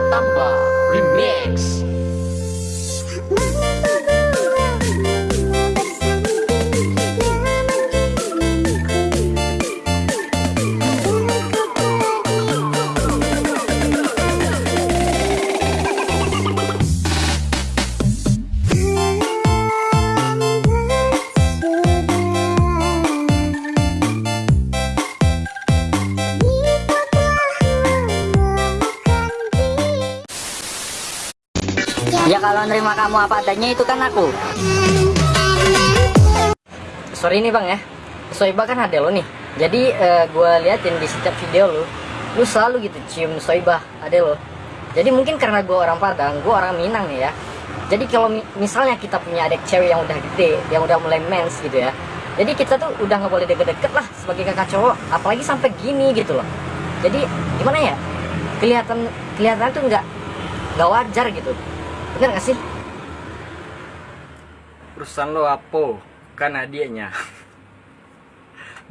Ratamba Remix. Ya kalau nerima kamu apa adanya itu kan aku. Sorry nih bang ya, Soiba kan ada lo nih. Jadi eh, gue liatin di setiap video lu, lu selalu gitu cium Soiba ada lo. Jadi mungkin karena gue orang Padang, gue orang Minang nih ya. Jadi kalau mi- misalnya kita punya adik cewek yang udah gede, yang udah mulai mens gitu ya. Jadi kita tuh udah nggak boleh deket-deket lah sebagai kakak cowok, apalagi sampai gini gitu loh. Jadi gimana ya? Kelihatan kelihatan tuh nggak nggak wajar gitu. Bener gak sih? urusan lo apa? Kan adiknya.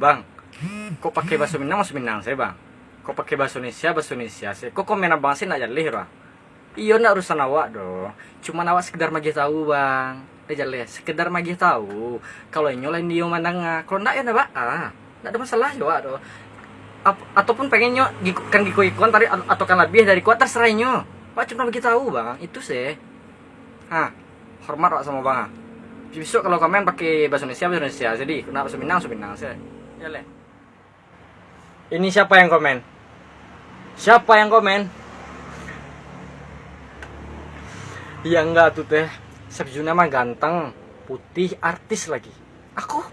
Bang kok pakai bahasa Minang bahasa Minang saya bang? Kok pakai bahasa Indonesia bahasa Indonesia saya kok komen abang sih nak jalih bang? Iya nak urusan awak dong. Cuma awak sekedar magi tahu bang. Jalih sekedar magi tahu. Kalau nyolain dia mandang kalau ndak ya ndak ah ndak ada masalah ya wak dong. Ap- ataupun pengen nyo giku- kan giku ikon tadi atau kan lebih dari kuat terserah nyo. Wak cuma bagi tahu bang. Itu sih ah hormat wak sama bang ah. Besok kalau komen pakai bahasa Indonesia, bahasa Indonesia. Jadi, kenapa bahasa Minang, bahasa Minang. Saya. Ya, Le. Ini siapa yang komen? Siapa yang komen? Ya enggak tuh teh. Sepjuna mah ganteng, putih, artis lagi. Aku?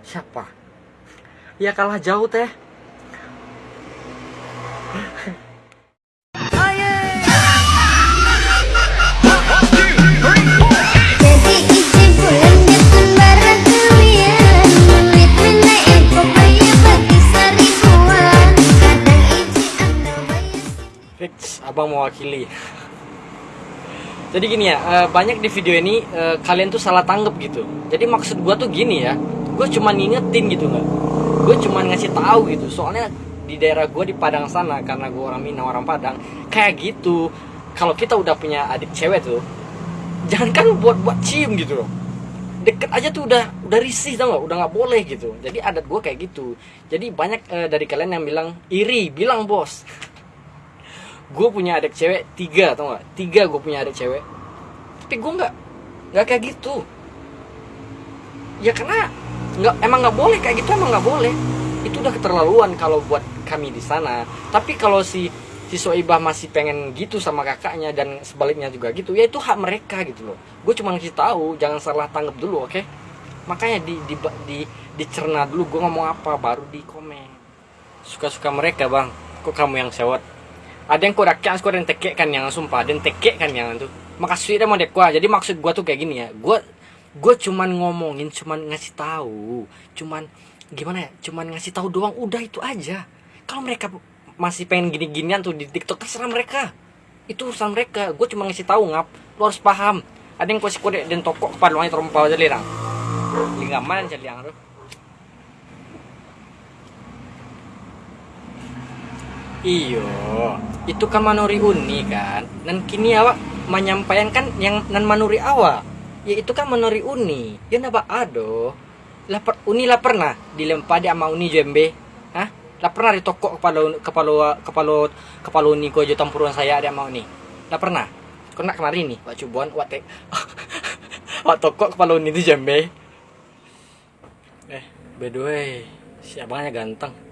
Siapa? Ya kalah jauh teh. Fix, abang mewakili. Jadi gini ya, eh, banyak di video ini eh, kalian tuh salah tanggap gitu. Jadi maksud gua tuh gini ya, gue cuma ngingetin gitu nggak. Gue cuma ngasih tahu gitu. Soalnya di daerah gue di Padang sana karena gue orang Minang orang Padang kayak gitu. Kalau kita udah punya adik cewek tuh, jangan kan buat buat cium gitu loh. Deket aja tuh udah udah risih tau nggak, udah nggak boleh gitu. Jadi adat gue kayak gitu. Jadi banyak eh, dari kalian yang bilang iri, bilang bos gue punya adik cewek tiga tau gak tiga gue punya adik cewek. Tapi gue nggak nggak kayak gitu. Ya karena nggak emang nggak boleh kayak gitu emang nggak boleh. Itu udah keterlaluan kalau buat kami di sana. Tapi kalau si si Soibah masih pengen gitu sama kakaknya dan sebaliknya juga gitu ya itu hak mereka gitu loh. Gue cuma ngasih tahu jangan salah tanggap dulu oke? Makanya di di di dicerna dulu gue ngomong apa baru di komen. Suka-suka mereka bang. Kok kamu yang sewot ada yang kodakian ada yang tekek kan yang sumpah ada yang tekek kan yang itu makasih deh mau dek gua jadi maksud gua tuh kayak gini ya. Gua gua cuman ngomongin cuman ngasih tahu. Cuman gimana ya? Cuman ngasih tahu doang. Udah itu aja. Kalau mereka masih pengen gini-ginian tuh di TikTok terserah mereka. Itu urusan mereka. Gue cuma ngasih tahu ngap. Lo harus paham. Ada yang kasih kode dan toko kepada wangi terompau aja lirang. Linggaman jadi yang tuh Iyo, itu kan manuri uni kan. Dan kini awak menyampaikan kan yang nan manuri awak. Ya itu kan manuri uni. Ya napa ado. Lah per, uni lah pernah dilempar di ama uni jembe. Hah? Lah pernah di toko kepala kepala kepala kepala uni ko jo tempuran saya ada ama uni. Lah pernah. Kau nak kemarin nih, wak cubuan, wak tek. wak toko kepala uni itu jembe. Eh, by the way, si abangnya ganteng.